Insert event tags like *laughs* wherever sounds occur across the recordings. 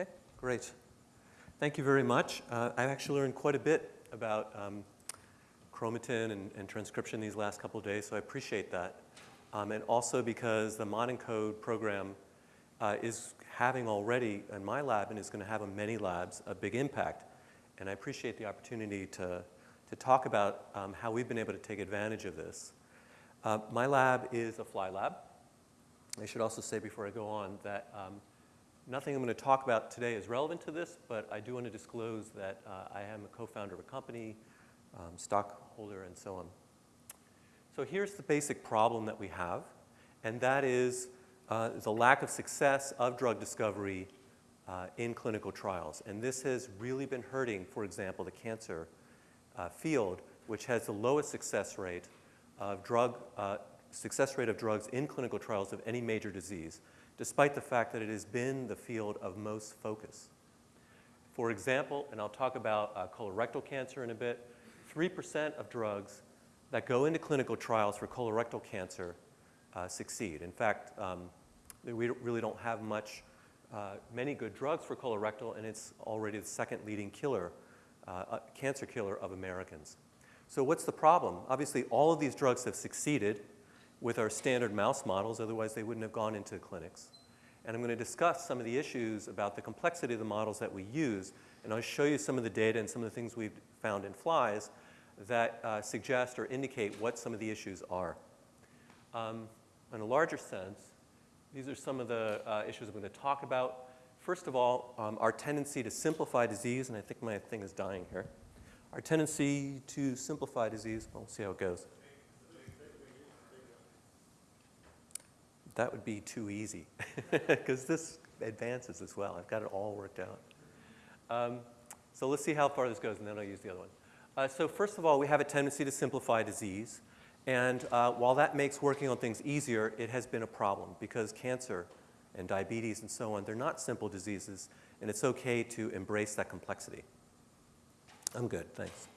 Okay, great. Thank you very much. Uh, I've actually learned quite a bit about um, chromatin and, and, transcription these last couple of days, so I appreciate that. Um, and also because the ModENCODE program uh, is having already in my lab and is going to have in many labs a big impact. And I appreciate the opportunity to, to talk about um, how we've been able to take advantage of this. Uh, my lab is a fly lab. I should also say before I go on that um, nothing I'm going to talk about today is relevant to this, but I do want to disclose that uh, I am a co-founder of a company, um, stockholder, and so on. So here's the basic problem that we have, and that is uh, the lack of success of drug discovery uh, in clinical trials. And this has really been hurting, for example, the cancer uh, field, which has the lowest success rate of drug, uh, success rate of drugs in clinical trials of any major disease, despite the fact that it has been the field of most focus. For example, and I'll talk about uh, colorectal cancer in a bit, 3% of drugs that go into clinical trials for colorectal cancer uh, succeed. In fact, um, we really don't have much, uh, many good drugs for colorectal, and it's already the second leading killer, uh, uh, cancer killer of Americans. So what's the problem? Obviously, all of these drugs have succeeded with our standard mouse models, otherwise they wouldn't have gone into clinics. And I'm going to discuss some of the issues about the complexity of the models that we use, and I'll show you some of the data and some of the things we've found in flies that uh, suggest or indicate what some of the issues are. Um, in a larger sense, these are some of the uh, issues I'm going to talk about. First of all, um, our tendency to simplify disease, and I think my thing is dying here. Our tendency to simplify disease, we'll see how it goes. That would be too easy, *laughs* because this advances as well. I've got it all worked out. Um, so let's see how far this goes, and then I'll use the other one. Uh, so first of all, we have a tendency to simplify disease. And uh, while that makes working on things easier, it has been a problem because cancer and diabetes and so on, they're not simple diseases, and it's okay to embrace that complexity. I'm good, thanks.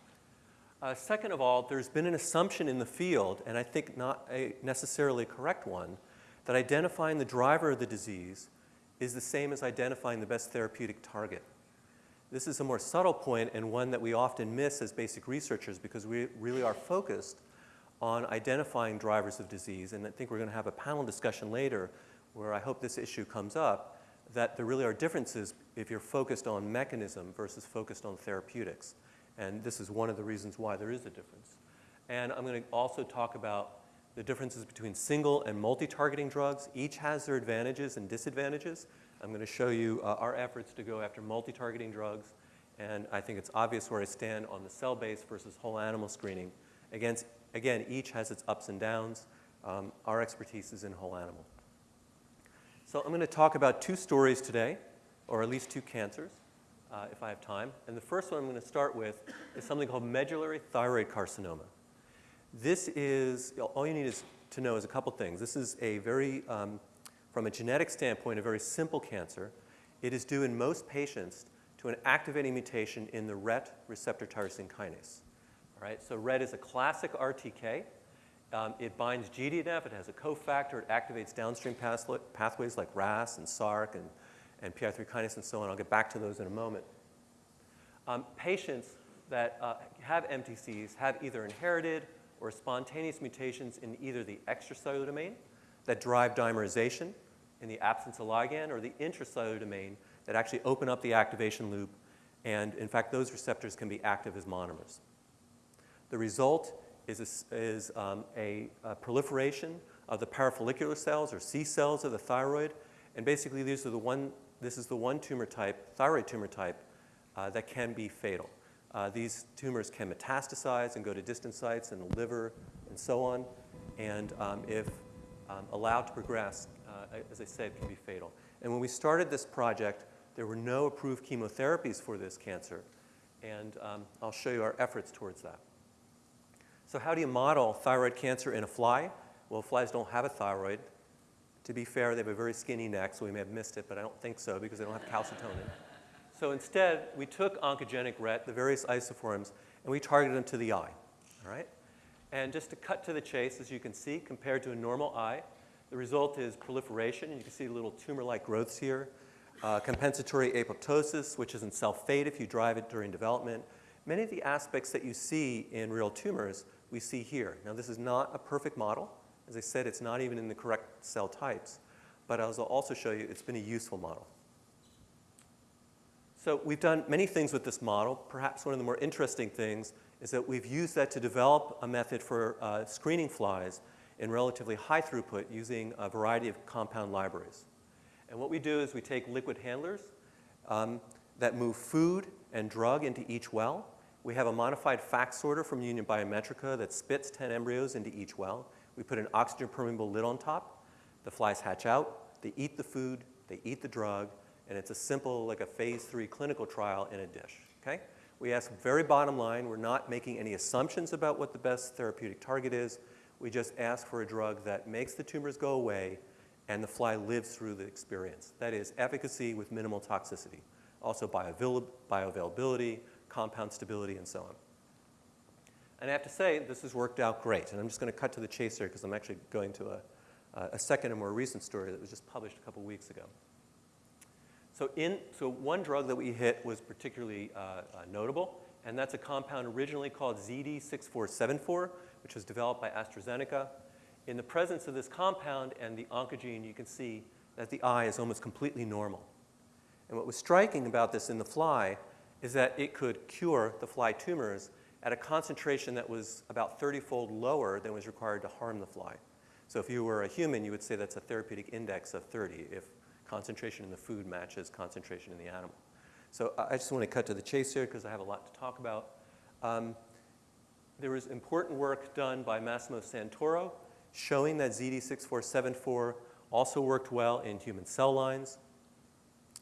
Uh, second of all, there's been an assumption in the field, and I think not a necessarily correct one, that identifying the driver of the disease is the same as identifying the best therapeutic target. This is a more subtle point and one that we often miss as basic researchers because we really are focused on identifying drivers of disease. And I think we're going to have a panel discussion later where I hope this issue comes up, that there really are differences if you're focused on mechanism versus focused on therapeutics. And this is one of the reasons why there is a difference. And I'm going to also talk about the differences between single and multi-targeting drugs. Each has their advantages and disadvantages. I'm going to show you uh, our efforts to go after multi-targeting drugs. And I think it's obvious where I stand on the cell-based versus whole animal screening. Against, again, each has its ups and downs. Um, our expertise is in whole animal. So I'm going to talk about two stories today, or at least two cancers, uh, if I have time. And the first one I'm going to start with is something called medullary thyroid carcinoma. This is, all you need is to know is a couple things. This is a very, um, from a genetic standpoint, a very simple cancer. It is due in most patients to an activating mutation in the RET receptor tyrosine kinase. All right, so RET is a classic RTK. Um, it binds GDNF, it has a cofactor, it activates downstream pathways like RAS and SRC and, and PI3 kinase and so on. I'll get back to those in a moment. Um, patients that uh, have MTCs have either inherited or spontaneous mutations in either the extracellular domain that drive dimerization in the absence of ligand or the intracellular domain that actually open up the activation loop. And in fact, those receptors can be active as monomers. The result is, a, is um, a, a, proliferation of the parafollicular cells or C cells of the thyroid. And basically, these are the one, this is the one tumor type, thyroid tumor type, uh, that can be fatal. Uh, these tumors can metastasize and go to distant sites in the liver and so on. And um, if um, allowed to progress, uh, as I said, can be fatal. And when we started this project, there were no approved chemotherapies for this cancer. And um, I'll show you our efforts towards that. So how do you model thyroid cancer in a fly? Well, flies don't have a thyroid. To be fair, they have a very skinny neck, so we may have missed it, but I don't think so because they don't have calcitonin. So instead, we took oncogenic RET, the various isoforms, and we targeted them to the eye, all right? And just to cut to the chase, as you can see, compared to a normal eye, the result is proliferation. And you can see little tumor-like growths here. uh, compensatory apoptosis, which is in self-fade if you drive it during development. Many of the aspects that you see in real tumors, we see here. Now, this is not a perfect model. As I said, it's not even in the correct cell types. But I'll also show you it's been a useful model. So we've done many things with this model. Perhaps one of the more interesting things is that we've used that to develop a method for uh, screening flies in relatively high throughput using a variety of compound libraries. And what we do is we take liquid handlers um, that move food and drug into each well. We have a modified FACS sorter from Union Biometrica that spits 10 embryos into each well. We put an oxygen permeable lid on top. The flies hatch out. They eat the food. They eat the drug and it's a simple, like a phase three clinical trial in a dish, okay? We ask very bottom line, we're not making any assumptions about what the best therapeutic target is. We just ask for a drug that makes the tumors go away and the fly lives through the experience. That is efficacy with minimal toxicity. Also bioavailability, compound stability, and so on. And I have to say, this has worked out great. And I'm just going to cut to the chase here because I'm actually going to a, a second and more recent story that was just published a couple weeks ago. So, in, so one drug that we hit was particularly uh, uh, notable, and that's a compound originally called ZD6474, which was developed by AstraZeneca. In the presence of this compound and the oncogene, you can see that the eye is almost completely normal. And what was striking about this in the fly is that it could cure the fly tumors at a concentration that was about 30-fold lower than was required to harm the fly. So if you were a human, you would say that's a therapeutic index of 30. If concentration in the food matches concentration in the animal. So I just want to cut to the chase here because I have a lot to talk about. Um, there was important work done by Massimo Santoro showing that ZD6474 also worked well in human cell lines.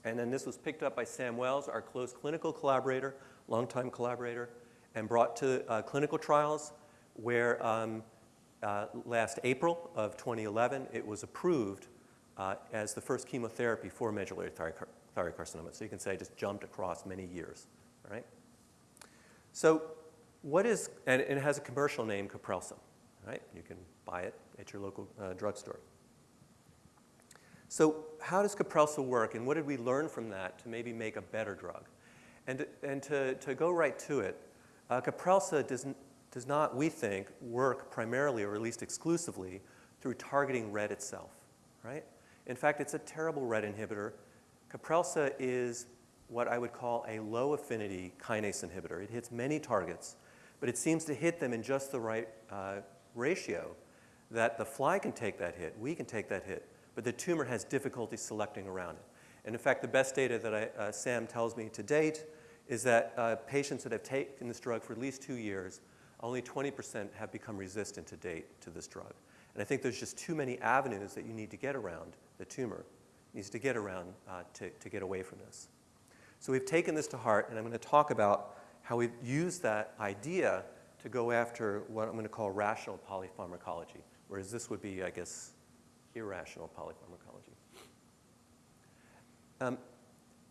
And then this was picked up by Sam Wells, our close clinical collaborator, longtime collaborator, and brought to uh, clinical trials where um, uh, last April of 2011, it was approved uh, as the first chemotherapy for medullary thyroid, carcinoma. So you can say I just jumped across many years, right? So what is, and it has a commercial name, Kaprelsa, right? You can buy it at your local uh, drugstore. So how does Kaprelsa work, and what did we learn from that to maybe make a better drug? And, and to, to go right to it, uh, Kaprelsa does, does not, we think, work primarily or at least exclusively through targeting RET itself, right? In fact, it's a terrible RET inhibitor. Kaprelsa is what I would call a low affinity kinase inhibitor. It hits many targets, but it seems to hit them in just the right uh, ratio that the fly can take that hit, we can take that hit, but the tumor has difficulty selecting around it. And in fact, the best data that I, uh, Sam tells me to date is that uh, patients that have taken this drug for at least two years, only 20% have become resistant to date to this drug. And I think there's just too many avenues that you need to get around the tumor, needs to get around uh, to, to get away from this. So we've taken this to heart, and I'm going to talk about how we've used that idea to go after what I'm going to call rational polypharmacology, whereas this would be, I guess, irrational polypharmacology. Um,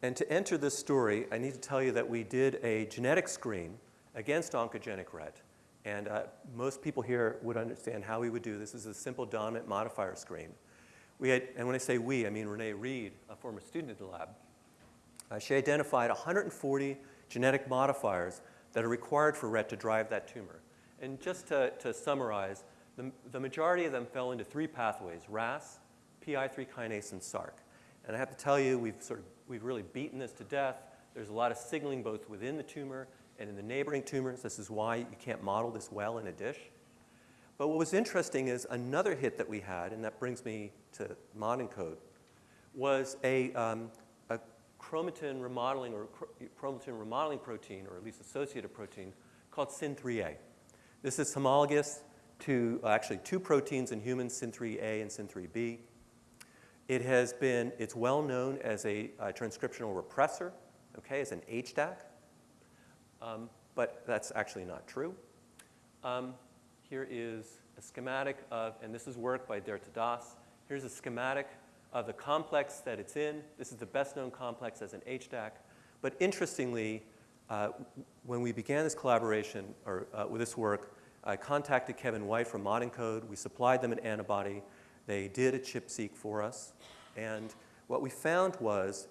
and to enter this story, I need to tell you that we did a genetic screen against oncogenic RET. And uh, most people here would understand how we would do this. This is a simple dominant modifier screen. We had, and when I say we, I mean Renee Reed, a former student at the lab. Uh, she identified 140 genetic modifiers that are required for RET to drive that tumor. And just to, to summarize, the, the majority of them fell into three pathways, RAS, PI3 kinase, and SRC. And I have to tell you, we've, sort of, we've really beaten this to death. There's a lot of signaling both within the tumor and in the neighboring tumors. This is why you can't model this well in a dish. But what was interesting is another hit that we had, and that brings me to ModENCODE, was a, um, a chromatin remodeling or chromatin remodeling protein, or at least associated protein, called SYN3A. This is homologous to uh, actually two proteins in humans, SYN3A and SYN3B. It has been, it's well known as a, a transcriptional repressor, okay, as an HDAC um, but that's actually not true. Um, here is a schematic of, and this is work by Derta Das. Here's a schematic of the complex that it's in. This is the best known complex as an HDAC. But interestingly, uh, when we began this collaboration or uh, with this work, I contacted Kevin White from ModENCODE. We supplied them an antibody. They did a ChIP-seq for us. And what we found was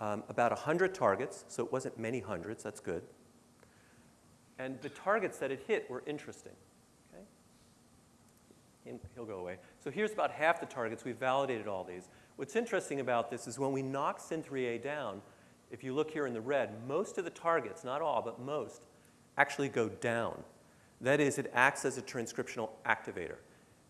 um, about 100 targets, so it wasn't many hundreds, that's good. And the targets that it hit were interesting. He'll go away. So here's about half the targets. We've validated all these. What's interesting about this is when we knock SYN3A down, if you look here in the red, most of the targets, not all, but most, actually go down. That is, it acts as a transcriptional activator.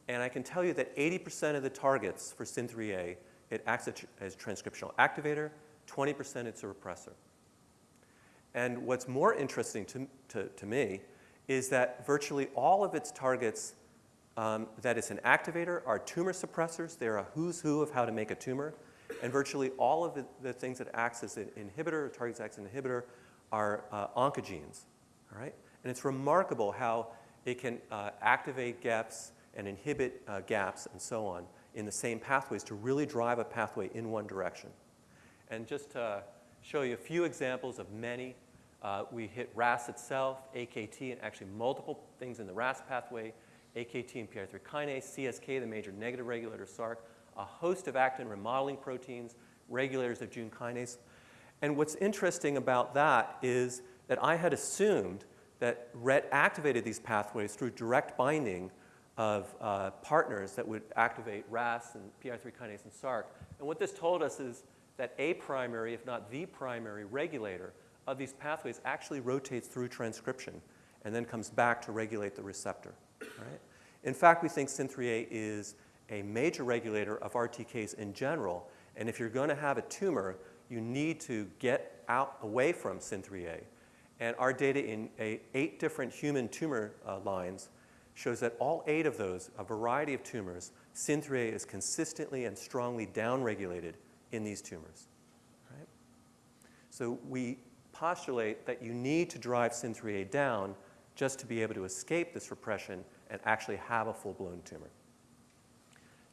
And I can tell you that 80% of the targets for SYN3A, it acts as a transcriptional activator, 20% it's a repressor. And what's more interesting to, to, to me is that virtually all of its targets um, that it's an activator are tumor suppressors. They're a who's who of how to make a tumor. And virtually all of the, the things that acts as an inhibitor, or targets acts as an inhibitor, are uh, oncogenes. All right? And it's remarkable how it can uh, activate gaps and inhibit uh, gaps and so on in the same pathways to really drive a pathway in one direction. And just to show you a few examples of many, uh, we hit RAS itself, AKT, and actually multiple things in the RAS pathway, AKT and PI3 kinase, CSK, the major negative regulator SRC, a host of actin remodeling proteins, regulators of Jun kinase. And what's interesting about that is that I had assumed that RET activated these pathways through direct binding of uh, partners that would activate RAS and PI3 kinase and SRC. And what this told us is that a primary, if not the primary regulator of these pathways actually rotates through transcription and then comes back to regulate the receptor. Right? In fact, we think SYN3A is a major regulator of RTKs in general, and if you're going to have a tumor, you need to get out away from SYN3A. And our data in eight different human tumor uh, lines shows that all eight of those, a variety of tumors, SYN3A is consistently and strongly downregulated in these tumors. Right? So we postulate that you need to drive SYN3A down just to be able to escape this repression and actually have a full-blown tumor.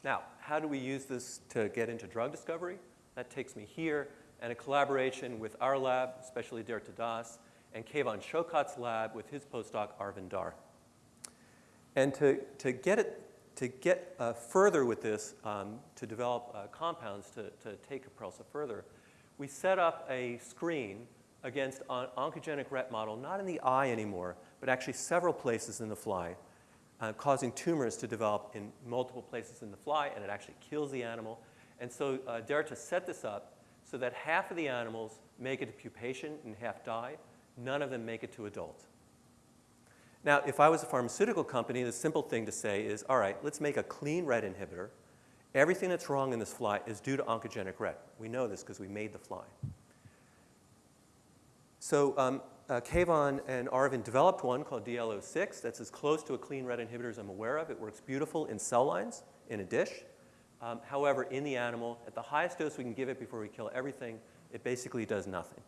Now, how do we use this to get into drug discovery? That takes me here, and a collaboration with our lab, especially Dirta Das, and Keyvan Shokat's lab with his postdoc, Arvind Dhar. And to, to get, it, to get uh, further with this, um, to develop uh, compounds to, to take Kaprelsa further, we set up a screen against an oncogenic RET model, not in the eye anymore, but actually several places in the fly, uh, causing tumors to develop in multiple places in the fly, and it actually kills the animal. And so uh, Derta set this up so that half of the animals make it to pupation and half die. None of them make it to adult. Now, if I was a pharmaceutical company, the simple thing to say is, all right, let's make a clean RET inhibitor. Everything that's wrong in this fly is due to oncogenic RET. We know this because we made the fly. So um, uh, Keyvan and Arvind developed one called DL06 that's as close to a clean RET inhibitor as I'm aware of. It works beautiful in cell lines in a dish. Um, however, in the animal, at the highest dose we can give it before we kill everything, it basically does nothing.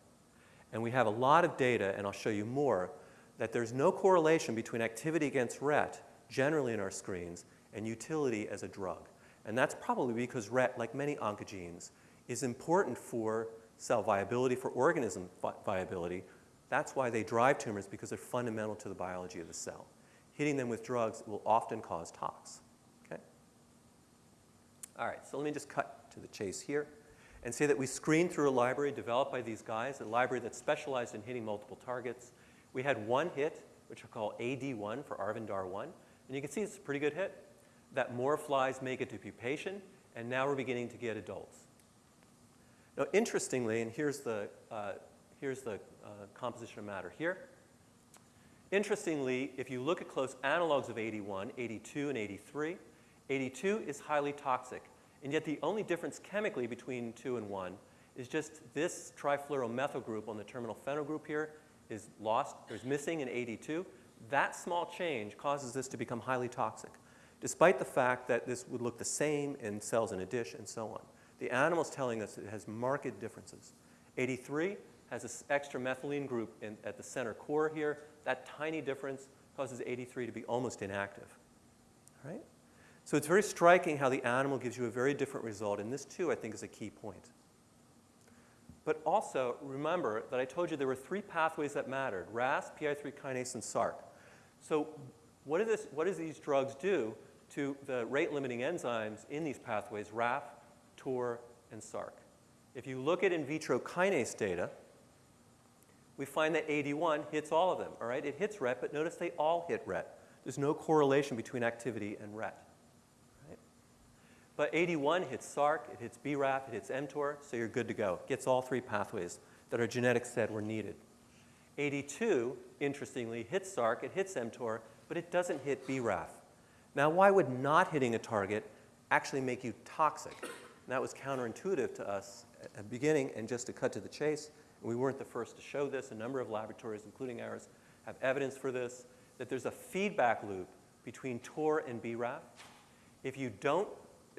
And we have a lot of data, and I'll show you more, that there's no correlation between activity against RET, generally in our screens, and utility as a drug. And that's probably because RET, like many oncogenes, is important for cell viability, for organism vi viability, that's why they drive tumors, because they're fundamental to the biology of the cell. Hitting them with drugs will often cause tox. Okay? All right, so let me just cut to the chase here and say that we screened through a library developed by these guys, a library that specialized in hitting multiple targets. We had one hit, which we call AD1 for Arvind Dhar 1. And you can see it's a pretty good hit. That more flies make it to pupation, and now we're beginning to get adults. Now, interestingly, and here's the, uh, here's the uh, composition of matter here. Interestingly, if you look at close analogs of 81, 82, and 83, 82 is highly toxic. And yet the only difference chemically between 2 and 1 is just this trifluoromethyl group on the terminal phenyl group here is lost, or is missing in 82. That small change causes this to become highly toxic, despite the fact that this would look the same in cells in a dish and so on. The animal is telling us it has marked differences. 83 has this extra methylene group in, at the center core here. That tiny difference causes 83 to be almost inactive. Right? So it's very striking how the animal gives you a very different result, and this too I think is a key point. But also remember that I told you there were three pathways that mattered, RAS, PI3 kinase, and SRC. So what, this, what does these drugs do to the rate-limiting enzymes in these pathways, RAF, TOR, and SRC? If you look at in vitro kinase data, we find that AD1 hits all of them, all right? It hits RET, but notice they all hit RET. There's no correlation between activity and RET. Right? But AD1 hits SRC, it hits BRAF, it hits mTOR, so you're good to go. It gets all three pathways that our genetics said were needed. AD2, interestingly, hits SRC, it hits mTOR, but it doesn't hit BRAF. Now, why would not hitting a target actually make you toxic? And that was counterintuitive to us at the beginning, and just to cut to the chase, we weren't the first to show this. A number of laboratories, including ours, have evidence for this, that there's a feedback loop between TOR and BRAF. If you don't,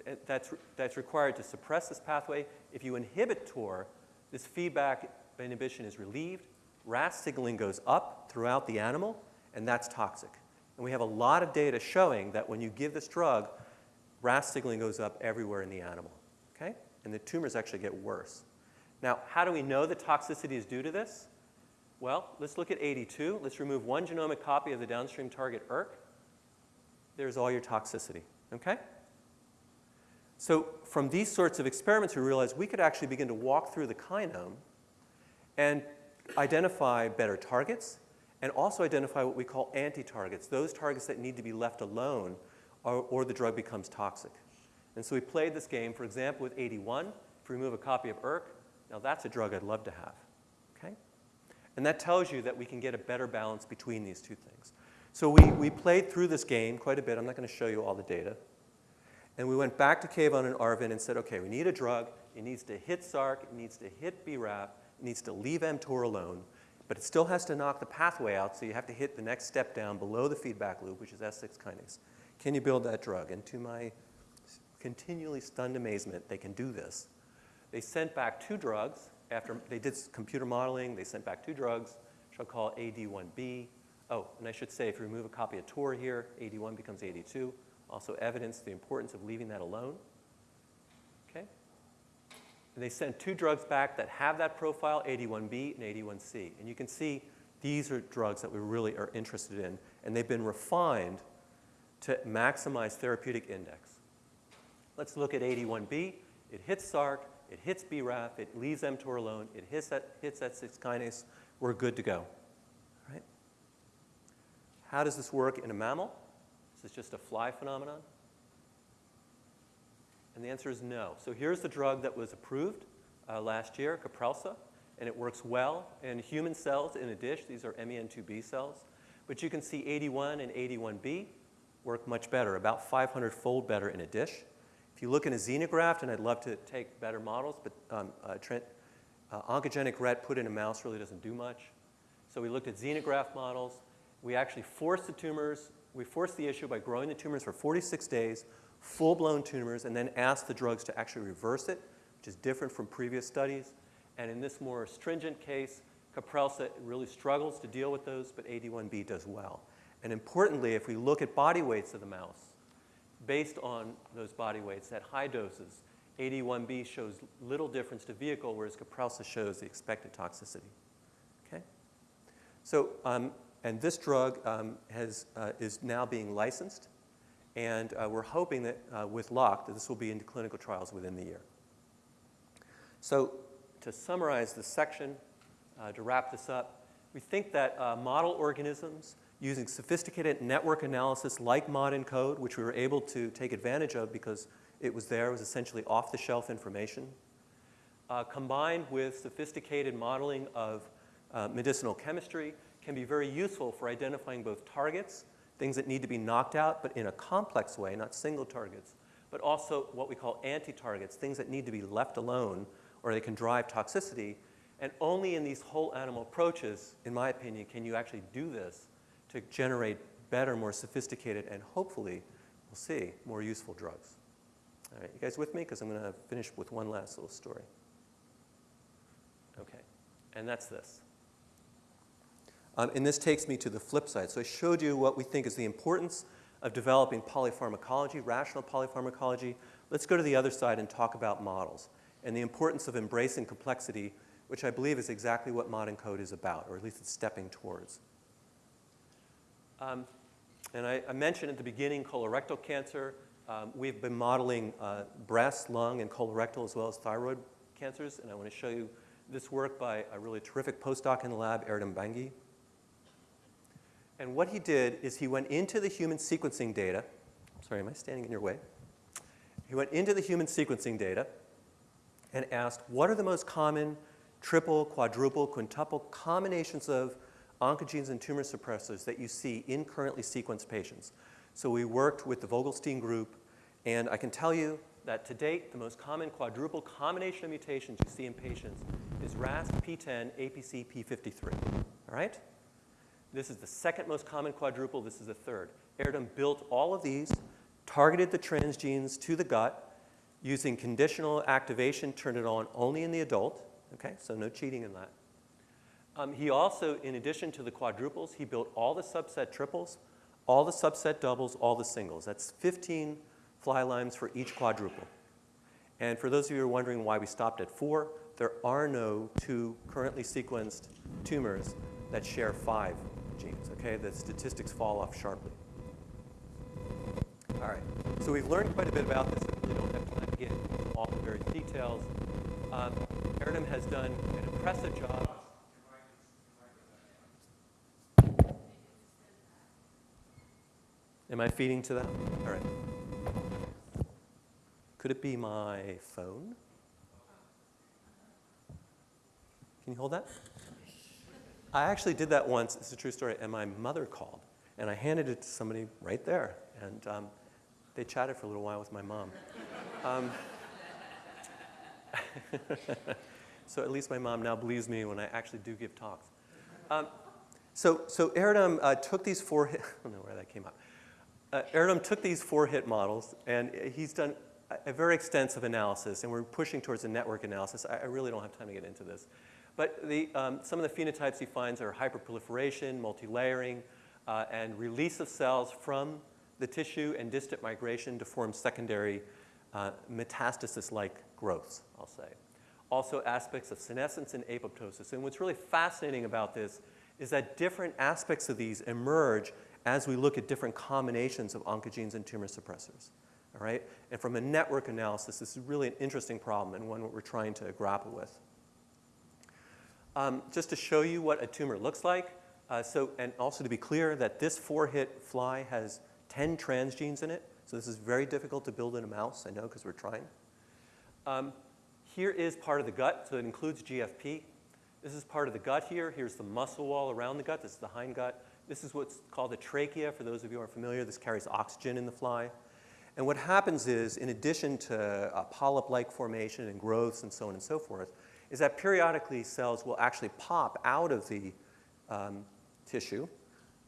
eh, that's, that's required to suppress this pathway. If you inhibit TOR, this feedback inhibition is relieved. RAS signaling goes up throughout the animal, and that's toxic. And we have a lot of data showing that when you give this drug, RAS signaling goes up everywhere in the animal, okay? And the tumors actually get worse. Now, how do we know the toxicity is due to this? Well, let's look at AD2. Let's remove one genomic copy of the downstream target ERK. There's all your toxicity, okay? So from these sorts of experiments, we realized we could actually begin to walk through the kinome and identify better targets and also identify what we call anti-targets, those targets that need to be left alone or, or, the drug becomes toxic. And so we played this game, for example, with AD1. If we remove a copy of ERK, now that's a drug I'd love to have, okay? And that tells you that we can get a better balance between these two things. So we, we played through this game quite a bit. I'm not going to show you all the data. And we went back to Keyvan and Arvin and said, okay, we need a drug. It needs to hit SRC. It needs to hit BRAF. It needs to leave mTOR alone. But it still has to knock the pathway out, so you have to hit the next step down below the feedback loop, which is S6 kinase. Can you build that drug? And to my continually stunned amazement, they can do this. They sent back two drugs. After they did computer modeling, they sent back two drugs, which I'll call AD1B. Oh, and I should say, if you remove a copy of TOR here, AD1 becomes AD2. Also evidence the importance of leaving that alone. Okay? And they sent two drugs back that have that profile, AD1B and AD1C. And you can see these are drugs that we really are interested in, and they've been refined to maximize therapeutic index. Let's look at AD1B. It hits SRC, it hits BRAF, it leaves mTOR alone, it hits that, hits that 6 kinase, we're good to go. Right? How does this work in a mammal? Is this just a fly phenomenon? And the answer is no. So here's the drug that was approved uh, last year, Kaprelsa, and it works well in human cells in a dish. These are MEN2B cells. But you can see AD1 and AD1B work much better, about 500-fold better in a dish. If you look in a xenograft, and I'd love to take better models, but um, uh, Trent, uh, oncogenic RET put in a mouse really doesn't do much. So we looked at xenograft models. We actually forced the tumors, we forced the issue by growing the tumors for 46 days, full-blown tumors, and then asked the drugs to actually reverse it, which is different from previous studies. And in this more stringent case, Kaprelsa really struggles to deal with those, but AD1B does well. And importantly, if we look at body weights of the mouse, based on those body weights at high doses. AD1B shows little difference to vehicle, whereas Kaprelsa shows the expected toxicity. Okay? So, um, and this drug um, has, uh, is now being licensed, and uh, we're hoping that uh, with luck that this will be into clinical trials within the year. So to summarize this section, uh, to wrap this up, we think that uh, model organisms using sophisticated network analysis like mod ModENCODE, which we were able to take advantage of because it was there, it was essentially off-the-shelf information, uh, combined with sophisticated modeling of uh, medicinal chemistry can be very useful for identifying both targets, things that need to be knocked out, but in a complex way, not single targets, but also what we call anti-targets, things that need to be left alone or they can drive toxicity. And only in these whole animal approaches, in my opinion, can you actually do this to generate better, more sophisticated, and hopefully, we'll see, more useful drugs. All right, you guys with me? Because I'm going to finish with one last little story. Okay, and that's this. Um, and this takes me to the flip side. So I showed you what we think is the importance of developing polypharmacology, rational polypharmacology. Let's go to the other side and talk about models and the importance of embracing complexity, which I believe is exactly what modern code is about, or at least it's stepping towards. Um, and I, I, mentioned at the beginning colorectal cancer. Um, we've been modeling uh, breast, lung, and colorectal as well as thyroid cancers, and I want to show you this work by a really terrific postdoc in the lab, Erdem Bengi. And what he did is he went into the human sequencing data. Sorry, am I standing in your way? He went into the human sequencing data and asked, what are the most common triple, quadruple, quintuple combinations of oncogenes and tumor suppressors that you see in currently sequenced patients? So we worked with the Vogelstein group, and I can tell you that to date, the most common quadruple combination of mutations you see in patients is RAS, P10, APC, P53, all right? This is the second most common quadruple. This is the third. Erdem built all of these, targeted the transgenes to the gut, using conditional activation, turned it on only in the adult, okay? So no cheating in that. Um, he also, in addition to the quadruples, he built all the subset triples, all the subset doubles, all the singles. That's 15 fly limes for each quadruple. And for those of you who are wondering why we stopped at four, there are no two currently sequenced tumors that share five genes, okay? The statistics fall off sharply. All right, so we've learned quite a bit about this. We don't have time to get into all the various details. Um, has done an impressive job. Am I feeding to that? All right. Could it be my phone? Can you hold that? I actually did that once, it's a true story, and my mother called, and I handed it to somebody right there, and um, they chatted for a little while with my mom. Um, *laughs* so at least my mom now believes me when I actually do give talks. Um, so, so Erdem uh, took these four *laughs* I don't know where that came up. Uh, took these four hit models, and he's done a, a very extensive analysis, and we're pushing towards a network analysis. I, I really don't have time to get into this. But the, um, some of the phenotypes he finds are hyperproliferation, multilayering, uh, and release of cells from the tissue and distant migration to form secondary uh, metastasis-like growths, I'll say. Also aspects of senescence and apoptosis. And what's really fascinating about this is that different aspects of these emerge as we look at different combinations of oncogenes and tumor suppressors. All right? And from a network analysis, this is really an interesting problem and one we're trying to grapple with. Um, just to show you what a tumor looks like, uh, so, and also to be clear that this four-hit fly has 10 transgenes in it, so this is very difficult to build in a mouse, I know, because we're trying. Um, here is part of the gut, so it includes GFP. This is part of the gut here. Here's the muscle wall around the gut. This is the hindgut. This is what's called the trachea. For those of you who are familiar, this carries oxygen in the fly. And what happens is, in addition to a polyp-like formation and growths and so on and so forth, is that periodically cells will actually pop out of the um, tissue.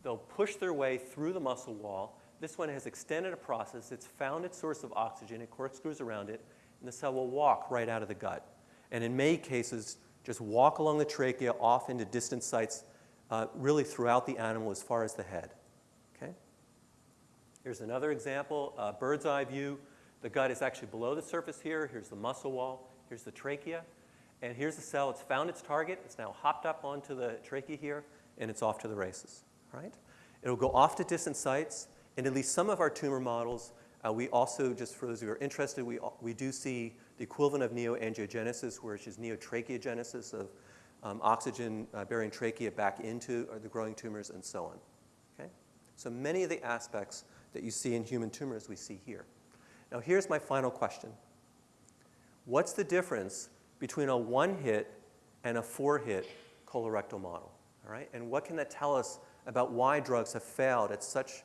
They'll push their way through the muscle wall. This one has extended a process. It's found its source of oxygen. It corkscrews around it, and the cell will walk right out of the gut. And in many cases, just walk along the trachea off into distant sites, uh, really throughout the animal as far as the head. Okay? Here's another example, uh, bird's eye view. The gut is actually below the surface here. Here's the muscle wall. Here's the trachea. And here's the cell. It's found its target. It's now hopped up onto the trachea here, and it's off to the races. Right? It'll go off to distant sites. In at least some of our tumor models, uh, we also, just for those who are interested, we, we do see the equivalent of neoangiogenesis, which is neotracheogenesis of um, oxygen-bearing uh, trachea back into uh, the growing tumors and so on. Okay? So many of the aspects that you see in human tumors we see here. Now here's my final question. What's the difference between a one-hit and a four-hit colorectal model, all right? And what can that tell us about why drugs have failed at such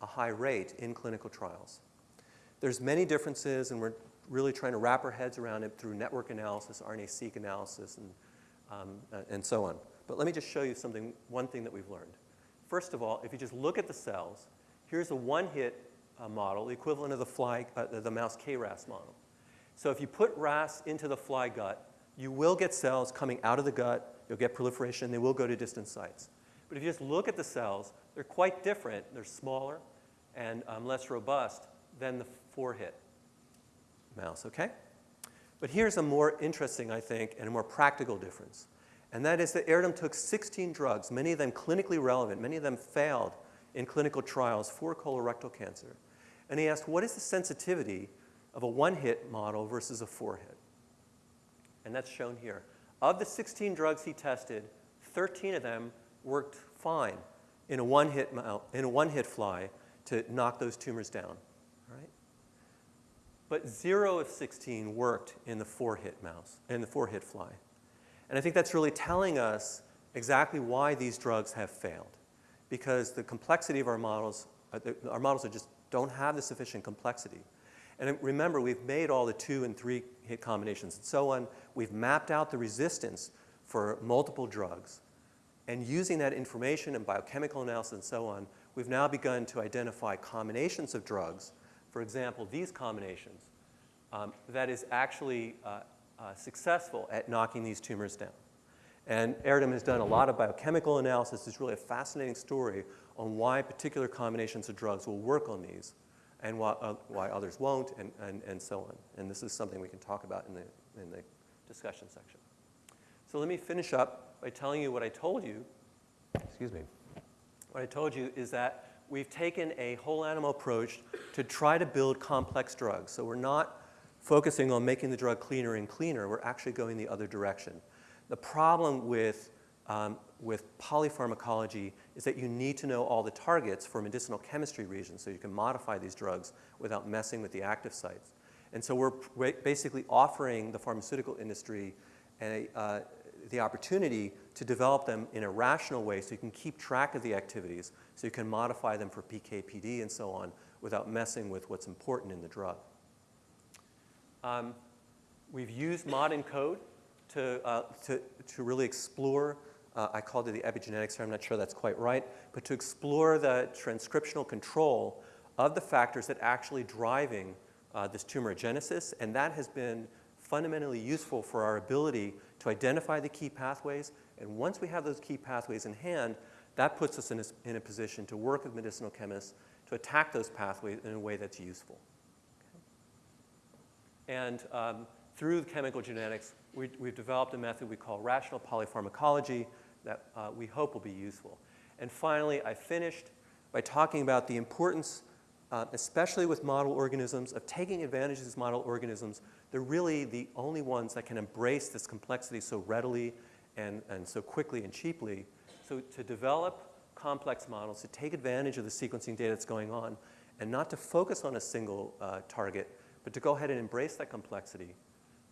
a high rate in clinical trials? There's many differences, and we're really trying to wrap our heads around it through network analysis, RNA-seq analysis, and, um, uh, and so on. But let me just show you something, one thing that we've learned. First of all, if you just look at the cells, here's a one-hit uh, model, the equivalent of the, fly, uh, the mouse KRAS model. So if you put RAS into the fly gut, you will get cells coming out of the gut, you'll get proliferation, they will go to distant sites. But if you just look at the cells, they're quite different. They're smaller and um, less robust than the four-hit mouse, okay? But here's a more interesting, I think, and a more practical difference. And that is that Erdem took 16 drugs, many of them clinically relevant, many of them failed in clinical trials for colorectal cancer. And he asked, what is the sensitivity of a one-hit model versus a four-hit. and that's shown here. Of the 16 drugs he tested, 13 of them worked fine in a one-hit, one-hit fly to knock those tumors down? But zero of 16 worked in the four-hit mouse, in the four-hit fly. And I think that's really telling us exactly why these drugs have failed. Because the complexity of our models, uh, our models just don't have the sufficient complexity. And remember, we've made all the two and three hit combinations and so on. We've mapped out the resistance for multiple drugs. And using that information and biochemical analysis and so on, we've now begun to identify combinations of drugs, for example, these combinations, um, that is actually uh, uh, successful at knocking these tumors down. And Erdem has done a lot of biochemical analysis. It's really a fascinating story on why particular combinations of drugs will work on these and why, uh, why others won't and, and, and so on. And this is something we can talk about in the, in the discussion section. So let me finish up by telling you what I told you. Excuse me. What I told you is that we've taken a whole animal approach to try to build complex drugs. So we're not focusing on making the drug cleaner and cleaner, we're actually going the other direction. The problem with, um, with polypharmacology is that you need to know all the targets for medicinal chemistry reasons so you can modify these drugs without messing with the active sites. And so we're basically offering the pharmaceutical industry a, uh, the opportunity to develop them in a rational way so you can keep track of the activities, so you can modify them for PK/PD and so on without messing with what's important in the drug. Um, we've used ModENCODE to, uh, to, to really explore, uh, I called it the epigenetics here, I'm not sure that's quite right, but to explore the transcriptional control of the factors that actually driving uh, this tumorigenesis, and that has been fundamentally useful for our ability to identify the key pathways, and once we have those key pathways in hand, that puts us in a, in a position to work with medicinal chemists to attack those pathways in a way that's useful. And um, through chemical genetics, we, have developed a method we call rational polypharmacology that uh, we hope will be useful. And finally, I finished by talking about the importance, uh, especially with model organisms, of taking advantage of these model organisms. They're really the only ones that can embrace this complexity so readily and, and so quickly and cheaply. So to develop complex models, to take advantage of the sequencing data that's going on, and not to focus on a single uh, target, but to go ahead and embrace that complexity.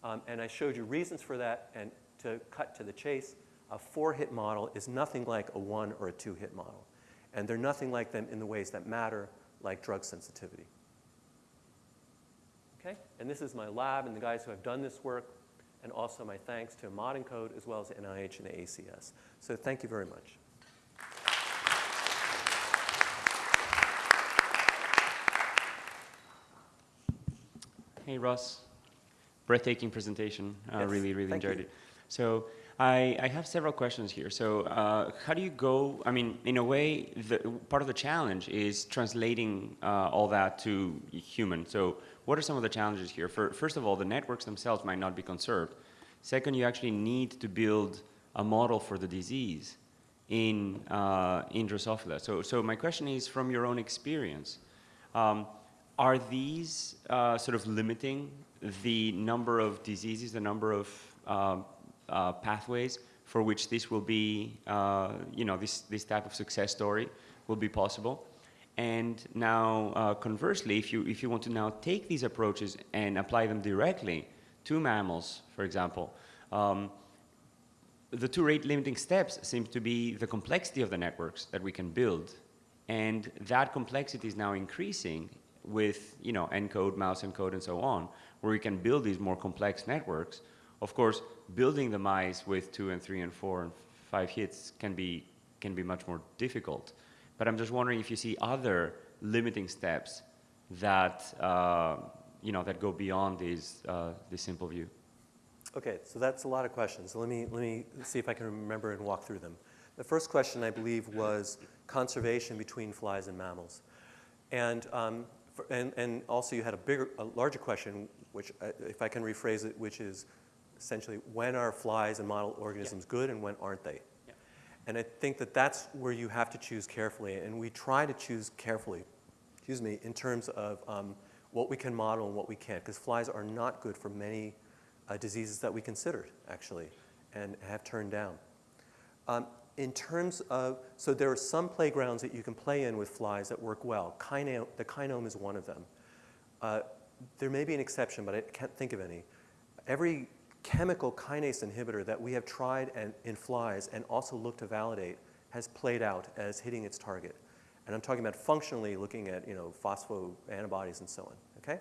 Um, and I showed you reasons for that, and to cut to the chase, a four-hit model is nothing like a one or a two-hit model. And they're nothing like them in the ways that matter, like drug sensitivity. Okay? And this is my lab and the guys who have done this work, and also my thanks to ModENCODE as well as NIH and the ACS. So thank you very much. Hey, Ross. Breathtaking presentation. I yes, really, really enjoyed you. it. So I, I, have several questions here. So uh, how do you go, I mean, in a way, the, part of the challenge is translating uh, all that to human. So what are some of the challenges here? For, first of all, the networks themselves might not be conserved. Second, you actually need to build a model for the disease in, uh, in Drosophila. So, so my question is, from your own experience, um, are these uh, sort of limiting the number of diseases, the number of uh, uh, pathways for which this will be, uh, you know, this, this type of success story will be possible? And now, uh, conversely, if you, if you want to now take these approaches and apply them directly to mammals, for example, um, the two rate limiting steps seem to be the complexity of the networks that we can build. And that complexity is now increasing with you know ENCODE, mouse ENCODE, and so on, where we can build these more complex networks. Of course, building the mice with two and three and four and five hits can be can be much more difficult. But I'm just wondering if you see other limiting steps that uh, you know that go beyond these uh, this simple view. Okay, so that's a lot of questions. let me let me see if I can remember and walk through them. The first question I believe was conservation between flies and mammals. And um, and, and also you had a bigger, a larger question, which uh, if I can rephrase it, which is essentially when are flies and model organisms yeah. good and when aren't they? Yeah. And I think that that's where you have to choose carefully. And we try to choose carefully, excuse me, in terms of um, what we can model and what we can't, because flies are not good for many uh, diseases that we considered, actually, and have turned down. Um, in terms of, so there are some playgrounds that you can play in with flies that work well. Kinome, the kinome is one of them. Uh, there may be an exception, but I can't think of any. Every chemical kinase inhibitor that we have tried and, in flies and also looked to validate has played out as hitting its target. And I'm talking about functionally looking at, you know, phospho antibodies and so on, okay?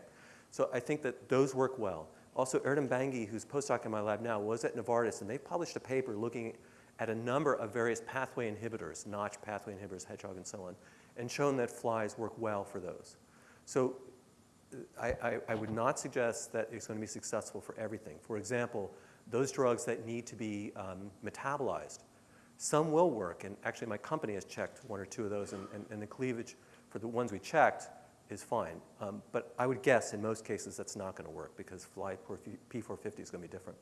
So I think that those work well. Also, Erdem Bangi, who's postdoc in my lab now, was at Novartis, and they published a paper looking at a number of various pathway inhibitors, Notch pathway inhibitors, hedgehog, and so on, and shown that flies work well for those. So I, I, I would not suggest that it's going to be successful for everything. For example, those drugs that need to be um, metabolized, some will work, and actually my company has checked one or two of those, and, and, and the cleavage for the ones we checked is fine. Um, but I would guess in most cases that's not going to work because fly P450 is going to be different.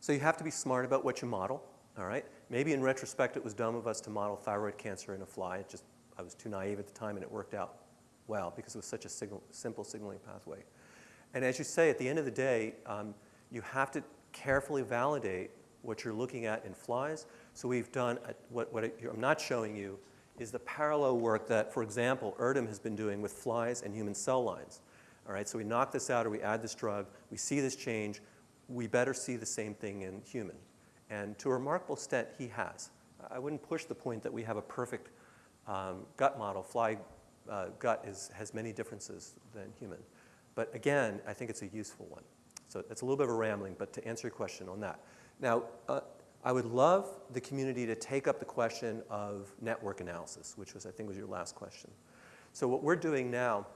So you have to be smart about what you model, all right? Maybe in retrospect it was dumb of us to model thyroid cancer in a fly. It just, I was too naive at the time and it worked out well because it was such a signal, simple signaling pathway. And as you say, at the end of the day, um, you have to carefully validate what you're looking at in flies. So we've done, a, what, what I'm not showing you is the parallel work that, for example, Erdem has been doing with flies and human cell lines. All right, so we knock this out or we add this drug, we see this change, we better see the same thing in human. And to a remarkable extent, he has. I wouldn't push the point that we have a perfect um, gut model. Fly uh, gut is, has many differences than human. But again, I think it's a useful one. So it's a little bit of a rambling, but to answer your question on that. Now, uh, I would love the community to take up the question of network analysis, which was, I think, was your last question. So what we're doing now,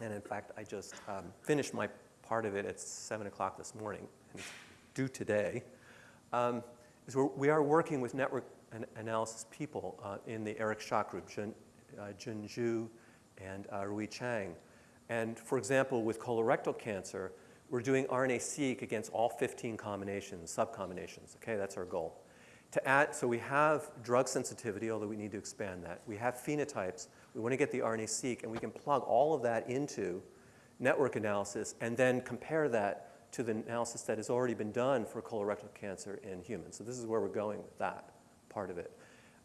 and in fact, I just um, finished my part of it at 7 o'clock this morning, and due today, um, is we're, we are working with network an analysis people uh, in the Eric Schock group, Jun Zhu and uh, Rui Chang. And for example, with colorectal cancer, we're doing RNA-seq against all 15 combinations, subcombinations. Okay, that's our goal. To add, so we have drug sensitivity, although we need to expand that. We have phenotypes. We want to get the RNA-seq, and we can plug all of that into network analysis and then compare that to the analysis that has already been done for colorectal cancer in humans. So this is where we're going with that part of it.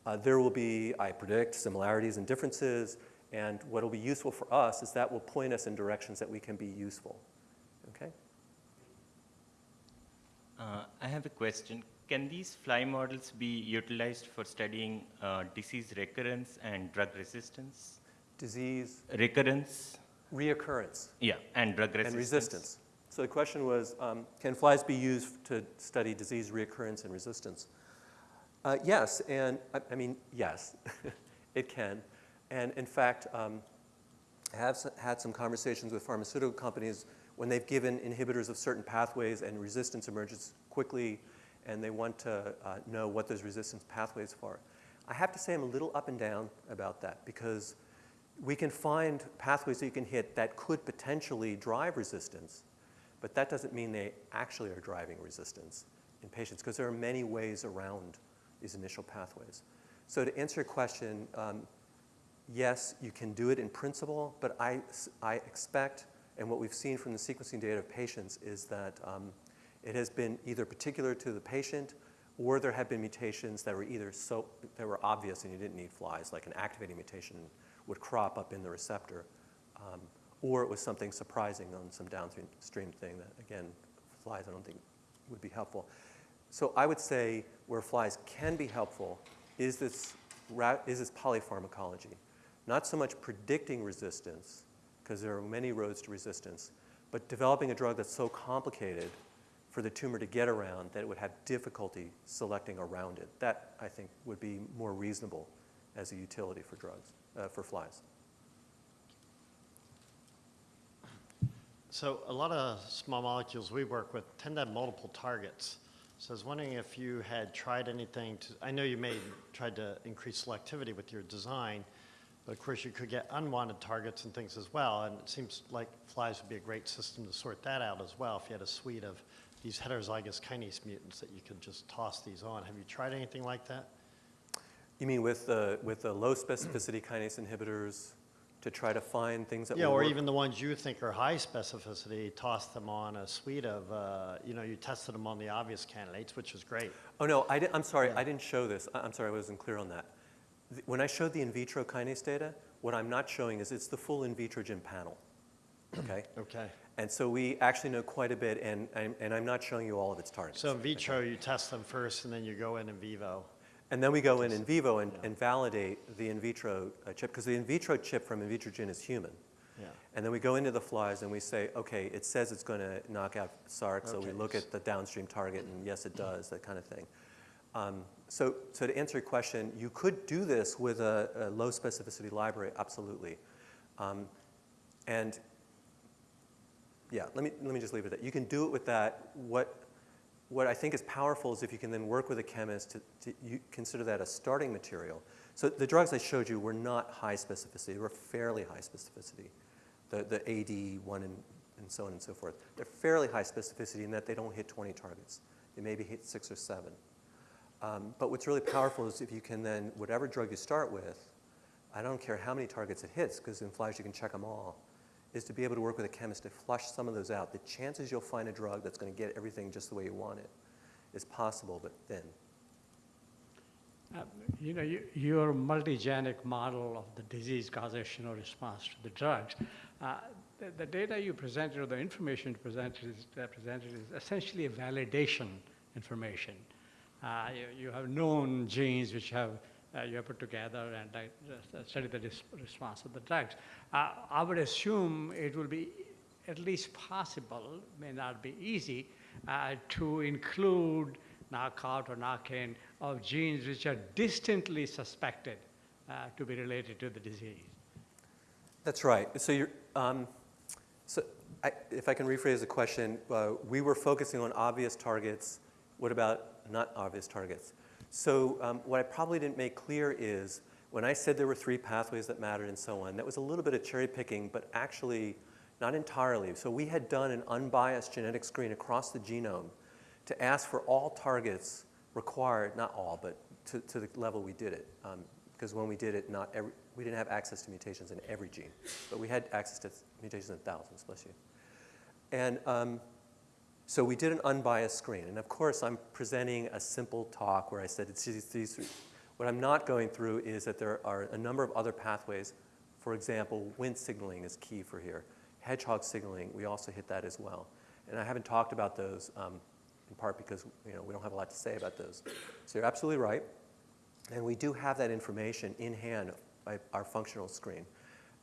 Uh, there will be, I predict, similarities and differences, and what will be useful for us is that will point us in directions that we can be useful. Okay? Uh, I have a question. Can these fly models be utilized for studying uh, disease recurrence and drug resistance? Disease Recurrence? reoccurrence Yeah, and drug resistance. and resistance. So the question was, um, can flies be used to study disease reoccurrence and resistance? Uh, yes, and I, I mean, yes, *laughs* it can. And in fact, um, I have had some conversations with pharmaceutical companies when they've given inhibitors of certain pathways and resistance emerges quickly and they want to uh, know what those resistance pathways are. I have to say I'm a little up and down about that because we can find pathways that you can hit that could potentially drive resistance, but that doesn't mean they actually are driving resistance in patients because there are many ways around these initial pathways. So to answer your question, um, yes, you can do it in principle, but I, I expect, and what we've seen from the sequencing data of patients is that um, it has been either particular to the patient or there have been mutations that were either so, that were obvious and you didn't need flies, like an activating mutation would crop up in the receptor, um, or it was something surprising on some downstream thing that, again, flies I don't think would be helpful. So I would say where flies can be helpful is this, is this polypharmacology. Not so much predicting resistance, because there are many roads to resistance, but developing a drug that's so complicated for the tumor to get around that it would have difficulty selecting around it. That, I think, would be more reasonable as a utility for drugs uh, for flies. So a lot of small molecules we work with tend to have multiple targets. So I was wondering if you had tried anything to, I know you made, tried to increase selectivity with your design, but of course you could get unwanted targets and things as well, and it seems like flies would be a great system to sort that out as well if you had a suite of these heterozygous kinase mutants that you could just toss these on. Have you tried anything like that? You mean with the, with the low specificity kinase inhibitors to try to find things that Yeah, or work. even the ones you think are high specificity, toss them on a suite of, uh, you know, you tested them on the obvious candidates, which was great. Oh, no, I I'm sorry, Yeah. I didn't show this. I- I'm sorry, I wasn't clear on that. Th- When I showed the in vitro kinase data, what I'm not showing is it's the full in vitro gym panel, okay? *clears throat* Okay. And so we actually know quite a bit, and, and and I'm not showing you all of its targets. So in vitro, you test them first, and then you go in in vivo. And then we go in in vivo and, and validate the in vitro uh, chip, because the in vitro chip from Invitrogen is human. Yeah. And then we go into the flies and we say, okay, it says it's going to knock out SARC, so we look at the downstream target, and yes, it does, that kind of thing. Um, so, so to answer your question, you could do this with a, a low specificity library, absolutely. Um, and yeah, let me, let me just leave it at that. You can do it with that. What, what I think is powerful is if you can then work with a chemist to, to consider that a starting material. So the drugs I showed you were not high specificity, they were fairly high specificity. The, the AD1 and, and so on and so forth. They're fairly high specificity in that they don't hit 20 targets. They maybe hit six or seven. Um, but what's really powerful is if you can then, whatever drug you start with, I don't care how many targets it hits, because in flies you can check them all, is to be able to work with a chemist to flush some of those out. The chances you'll find a drug that's going to get everything just the way you want it is possible, but thin. Uh, You know, you- your multigenic model of the disease causation or response to the drugs, uh, the the data you presented or the information you presented is that presented is essentially a validation information. Uh, You you have known genes which have, uh, you have put together and uh, studied the response of the drugs. Uh, I would assume it will be at least possible, may not be easy, uh, to include knockout or knock-in of genes which are distantly suspected uh, to be related to the disease. That's right. So you're, um, so I, if I can rephrase the question, uh, we were focusing on obvious targets. What about not obvious targets? So um, what I probably didn't make clear is when I said there were three pathways that mattered and so on, that was a little bit of cherry picking, but actually not entirely. So we had done an unbiased genetic screen across the genome to ask for all targets required, not all, but to, to the level we did it. Because when we did it, not every, we didn't have access to mutations in every gene, but we had access to mutations in thousands, bless you. And um, so we did an unbiased screen. And of course, I'm presenting a simple talk where I said it's these. What I'm not going through is that there are a number of other pathways. For example, Wnt signaling is key for here. Hedgehog signaling, we also hit that as well. And I haven't talked about those um, in part because you know, we don't have a lot to say about those. So you're absolutely right. And we do have that information in hand by our functional screen.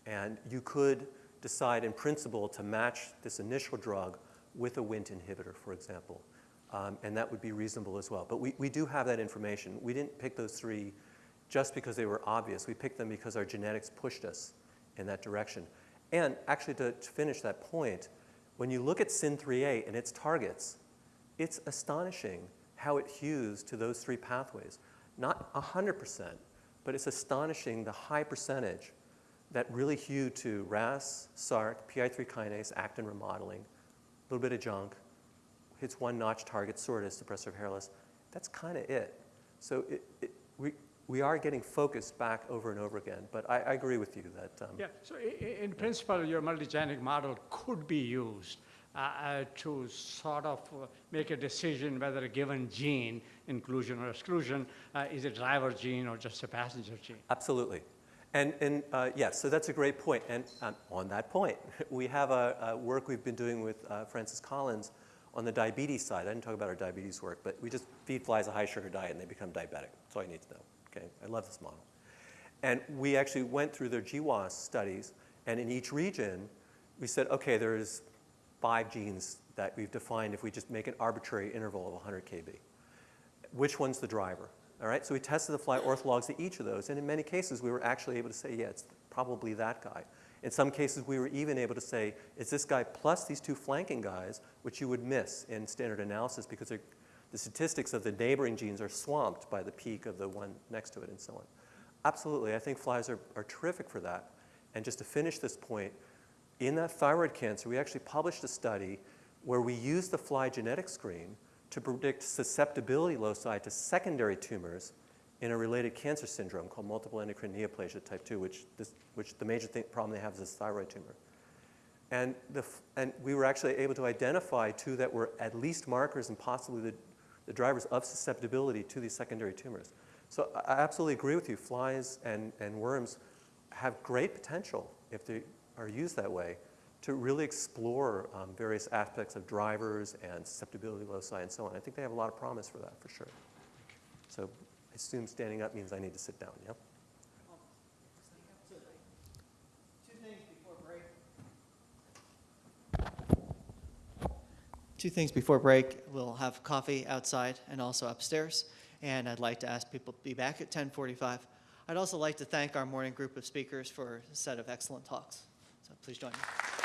And you could decide in principle to match this initial drug with a Wnt inhibitor, for example. Um, and that would be reasonable as well. But we, we do have that information. We didn't pick those three just because they were obvious. We picked them because our genetics pushed us in that direction. And actually, to, to finish that point, when you look at SYN3A and its targets, it's astonishing how it hews to those three pathways. Not 100%, but it's astonishing the high percentage that really hew to RAS, SARC, PI3 kinase, actin remodeling, a little bit of junk, hits one notch target, sortus, suppressor of hair loss. That's kind of it. So it, it, we, we are getting focused back over and over again, but I, I agree with you that um, Yeah, so in principle, your multigenic model could be used uh, uh, to sort of uh, make a decision whether a given gene, inclusion or exclusion, uh, is a driver gene or just a passenger gene. Absolutely. And, and uh, yes, so that's a great point. And um, on that point, *laughs* we have a, a work we've been doing with uh, Francis Collins on the diabetes side. I didn't talk about our diabetes work, but we just feed flies a high sugar diet and they become diabetic. That's all you need to know. Okay, I love this model. And we actually went through their GWAS studies, and in each region, we said, okay, there's five genes that we've defined if we just make an arbitrary interval of 100 kb which one's the driver. All right, so we tested the fly orthologs to each of those, and in many cases, we were actually able to say, yeah, it's probably that guy. In some cases, we were even able to say, it's this guy plus these two flanking guys, which you would miss in standard analysis because the statistics of the neighboring genes are swamped by the peak of the one next to it and so on. Absolutely, I think flies are, are terrific for that. And just to finish this point, in that thyroid cancer, we actually published a study where we used the fly genetic screen to predict susceptibility loci to secondary tumors in a related cancer syndrome called multiple endocrine neoplasia type 2, which, this, which the major thing, problem they have is this thyroid tumor. And, the, and we were actually able to identify two that were at least markers and possibly the, the drivers of susceptibility to these secondary tumors. So I I absolutely agree with you. Flies and, and worms have great potential if they are used that way to really explore um, various aspects of drivers and susceptibility loci and so on. I think they have a lot of promise for that, for sure. So I assume standing up means I need to sit down, yep? Two things before break. Two things before break. We'll have coffee outside and also upstairs. And I'd like to ask people to be back at 1045. I'd also like to thank our morning group of speakers for a set of excellent talks. So please join me.